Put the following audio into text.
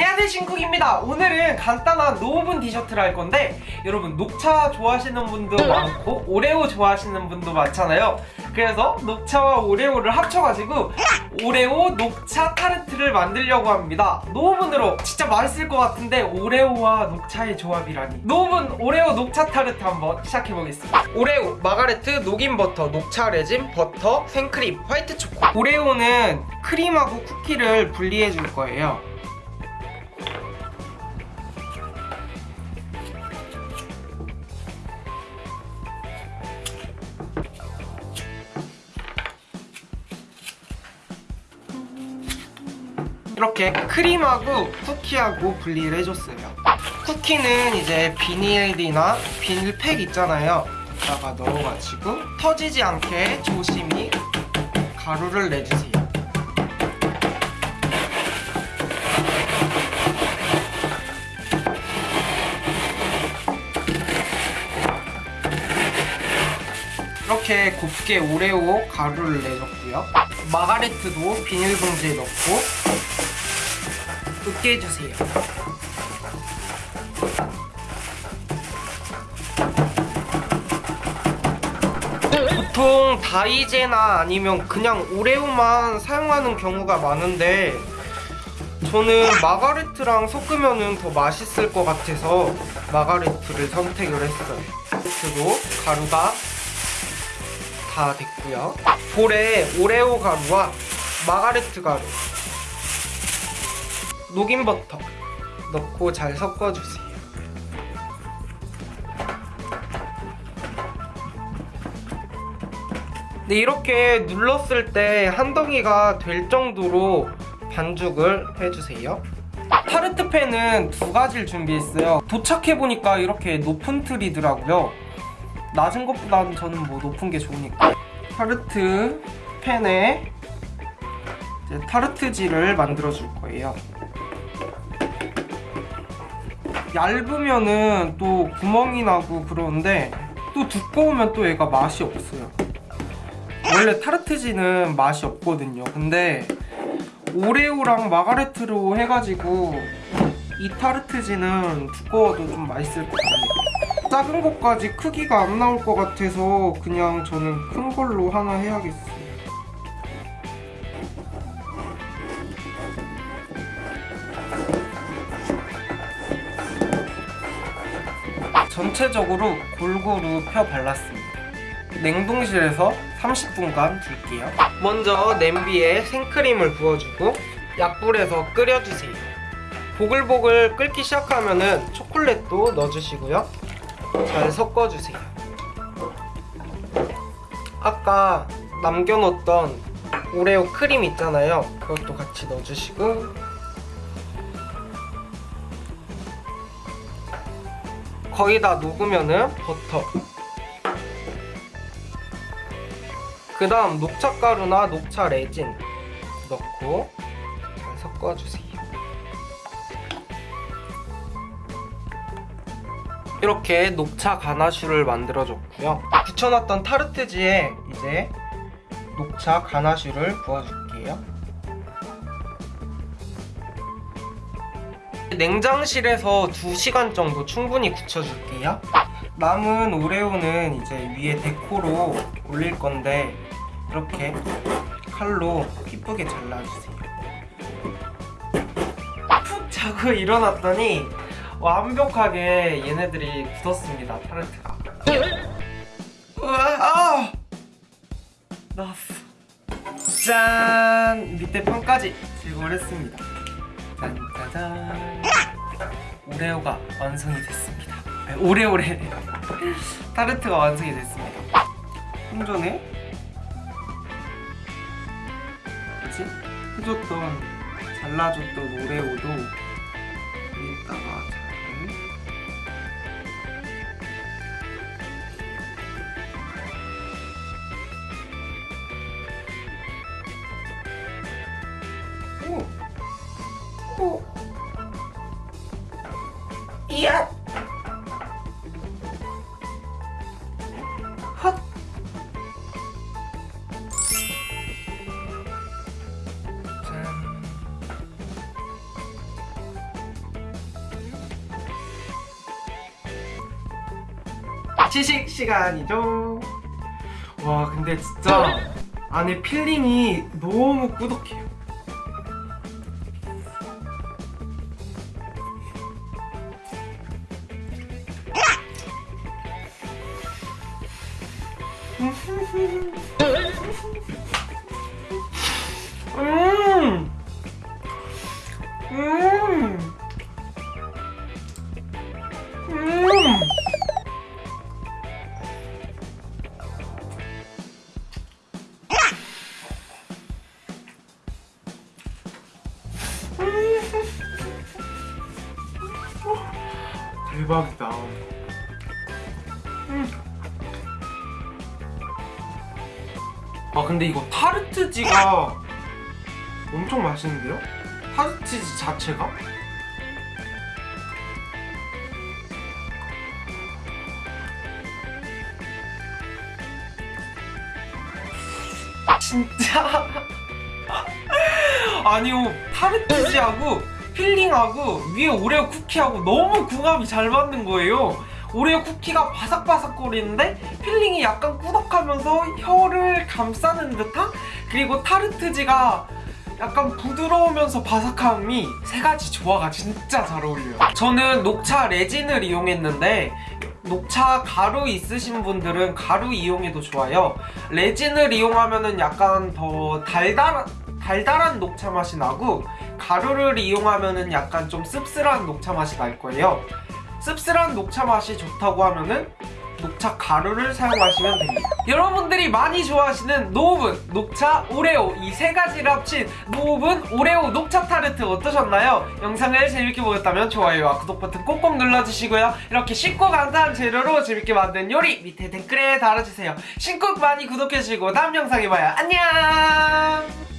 안녕하세요 신쿡입니다. 오늘은 간단한 no 오븐 디저트를 할 건데 여러분 녹차 좋아하시는 분도 많고 오레오 좋아하시는 분도 많잖아요. 그래서 녹차와 오레오를 합쳐가지고 오레오 녹차 타르트를 만들려고 합니다. no 오븐으로 진짜 맛있을 것 같은데 오레오와 녹차의 조합이라니. no 오븐 오레오 녹차 타르트 한번 시작해보겠습니다. 오레오, 마가레트, 녹인 버터, 녹차 레진, 버터, 생크림, 화이트 초코. 오레오는 크림하고 쿠키를 분리해 줄 거예요 이렇게 크림하고 쿠키하고 분리를 해줬어요. 쿠키는 이제 비닐이나 비닐팩 있잖아요. 여기다가 넣어가지고 터지지 않게 조심히 가루를 내주세요. 이렇게 곱게 오레오 가루를 내줬고요. 마가레트도 비닐봉지에 넣고 으깨 해주세요. 보통 다이제나 아니면 그냥 오레오만 사용하는 경우가 많은데 저는 마가레트랑 섞으면 더 맛있을 것 같아서 마가레트를 선택을 했어요. 그리고 가루가 다 됐고요. 볼에 오레오 가루와 마가레트 가루 녹인 버터 넣고 잘 섞어주세요. 네, 이렇게 눌렀을 때 한 덩이가 될 정도로 반죽을 해주세요. 타르트 팬은 두 가지를 준비했어요. 도착해보니까 이렇게 높은 틀이더라고요. 낮은 것보다는 저는 뭐 높은 게 좋으니까. 타르트 팬에 타르트지를 만들어 줄 거예요 얇으면은 또 구멍이 나고 그러는데 또 두꺼우면 또 얘가 맛이 없어요. 원래 타르트지는 맛이 없거든요. 근데 오레오랑 마가레트로 해가지고 이 타르트지는 두꺼워도 좀 맛있을 것 같아요. 작은 것까지 크기가 안 나올 것 같아서 그냥 저는 큰 걸로 하나 해야겠어요 전체적으로 골고루 펴 발랐습니다. 냉동실에서 30분간 둘게요. 먼저 냄비에 생크림을 부어주고 약불에서 끓여주세요. 보글보글 끓기 시작하면 초콜릿도 넣어주시고요. 잘 섞어주세요. 아까 남겨놓던 오레오 크림 있잖아요. 그것도 같이 넣어주시고 거의 다 녹으면은 버터. 그 다음 녹차가루나 녹차 레진 넣고 잘 섞어주세요. 이렇게 녹차 가나슈를 만들어줬고요. 붙여놨던 타르트지에 이제 녹차 가나슈를 부어줄게요 냉장실에서 2시간 정도 충분히 굳혀줄게요. 남은 오레오는 이제 위에 데코로 올릴 건데 이렇게 칼로 이쁘게 잘라주세요. 푹 자고 일어났더니 완벽하게 얘네들이 굳었습니다 타르트가. 우와 아! 나왔어. 짠! 밑에 판까지 제거를 했습니다 오레오가 완성이 됐습니다. 아니, 오레오레 타르트가 완성이 됐습니다. 좀 전에? 뭐지? 해줬던 잘라줬던 오레오도 여기다가 이야! 헉! 짠! 지식 시간이죠! 와 근데 진짜 안에 필링이 너무 꾸덕해요 음. 음. 음. 대박이다. 아 근데 이거 타르트지가 엄청 맛있는데요? 타르트지 자체가? 진짜 아니요 타르트지하고 filling하고 위에 오레오 쿠키하고 너무 궁합이 잘 맞는 거예요 오레오 쿠키가 바삭바삭거리는데 filling이 약간 꾸덕하면서 혀를 감싸는 듯한? 그리고 타르트지가 약간 부드러우면서 바삭함이 세 가지 조화가 진짜 잘 어울려요. 저는 녹차 레진을 이용했는데 녹차 가루 있으신 분들은 가루 이용해도 좋아요. 레진을 이용하면 은 약간 더 달달한 달달한 녹차 맛이 나고 가루를 이용하면 은 약간 좀 씁쓸한 녹차 맛이 날 거예요. 씁쓸한 녹차 맛이 좋다고 하면은 녹차 가루를 사용하시면 됩니다. 여러분들이 많이 좋아하시는 노브은, 녹차, 오레오 이 세 가지를 합친 노브은 오레오 녹차 타르트 어떠셨나요? 영상을 재밌게 보셨다면 좋아요와 구독 버튼 꼭꼭 눌러주시고요. 이렇게 쉽고 간단한 재료로 재밌게 만든 요리 밑에 댓글에 달아주세요. 신곡 많이 구독해주시고 다음 영상에 봐요. 안녕!